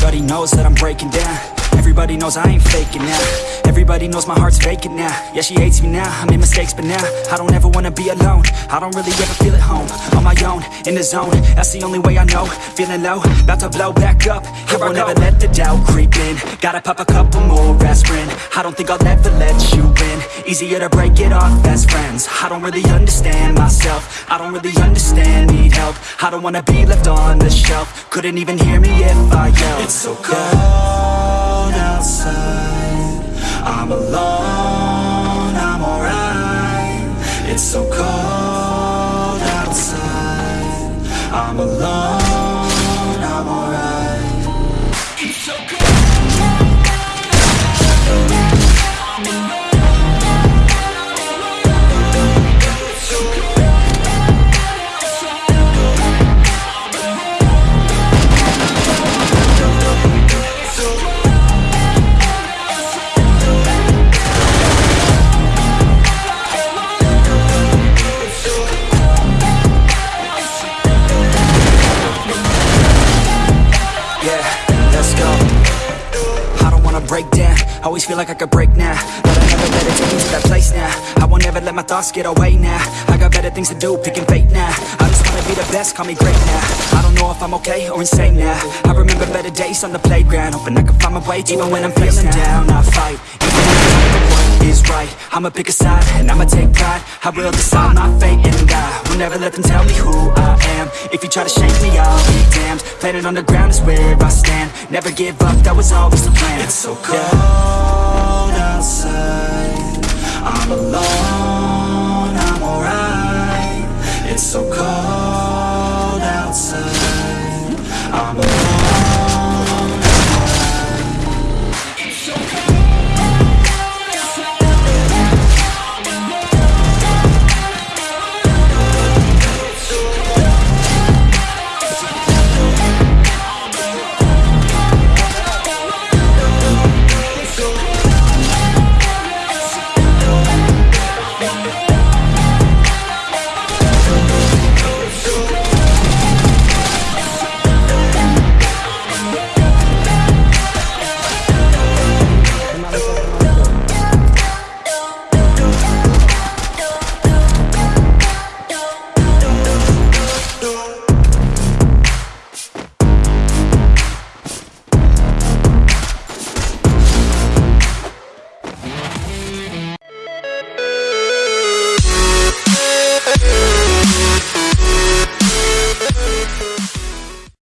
Everybody knows that I'm breaking down. Everybody knows I ain't faking now. Everybody knows my heart's vacant now. Yeah, she hates me now, I made mistakes but now I don't ever wanna be alone. I don't really ever feel at home. On my own, in the zone. That's the only way I know. Feeling low, about to blow back up. Here I won't ever let the doubt creep in. Gotta pop a couple more aspirin. I don't think I'll ever let you win. Easier to break it off best friends. I don't really understand myself. I don't really understand, need help. I don't wanna be left on the shelf. Couldn't even hear me if I yelled. It's so cold outside. I'm alone, I'm alright. It's so cold outside. I'm alone, I break down. Always feel like I could break now. But I never let it take me to that place now. I won't ever let my thoughts get away now. I got better things to do, picking fate now. I just wanna be the best, call me great now. I don't know if I'm okay or insane now. I remember better days on the playground. Hoping I can find my way Even when I'm feeling down, I fight. Even when what is right I'ma pick a side and I'ma take pride. I will decide my fate and I will never let them tell me who I am. If you try to shake me, I'll be damned. Planet on the ground is where I stand. Never give up, that was always the plan so cold